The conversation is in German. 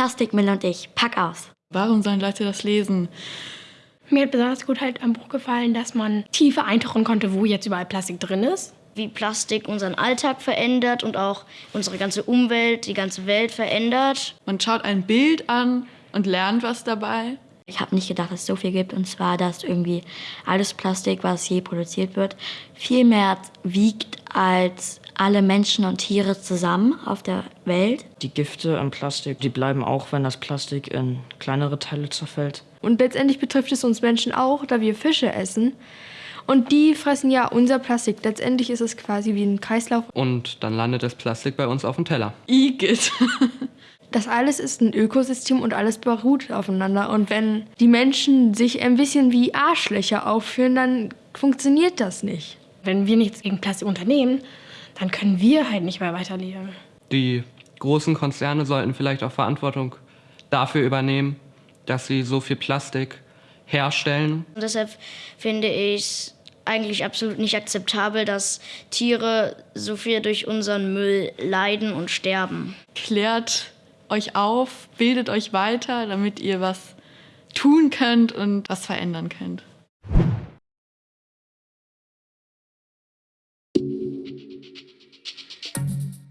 Plastikmüll und ich. Pack aus. Warum sollen Leute das lesen? Mir hat besonders gut halt am Buch gefallen, dass man tiefer eintauchen konnte, wo jetzt überall Plastik drin ist. Wie Plastik unseren Alltag verändert und auch unsere ganze Umwelt, die ganze Welt verändert. Man schaut ein Bild an und lernt was dabei. Ich habe nicht gedacht, dass es so viel gibt. Und zwar, dass irgendwie alles Plastik, was je produziert wird, viel mehr wiegt als alle Menschen und Tiere zusammen auf der Welt. Die Gifte im Plastik, die bleiben auch, wenn das Plastik in kleinere Teile zerfällt. Und letztendlich betrifft es uns Menschen auch, da wir Fische essen. Und die fressen ja unser Plastik. Letztendlich ist es quasi wie ein Kreislauf. Und dann landet das Plastik bei uns auf dem Teller. Igitt. Das alles ist ein Ökosystem und alles beruht aufeinander. Und wenn die Menschen sich ein bisschen wie Arschlöcher aufführen, dann funktioniert das nicht. Wenn wir nichts gegen Plastik unternehmen, dann können wir halt nicht mehr weiterleben. Die großen Konzerne sollten vielleicht auch Verantwortung dafür übernehmen, dass sie so viel Plastik herstellen. Und deshalb finde ich es eigentlich absolut nicht akzeptabel, dass Tiere so viel durch unseren Müll leiden und sterben. Klärt euch auf, bildet euch weiter, damit ihr was tun könnt und was verändern könnt.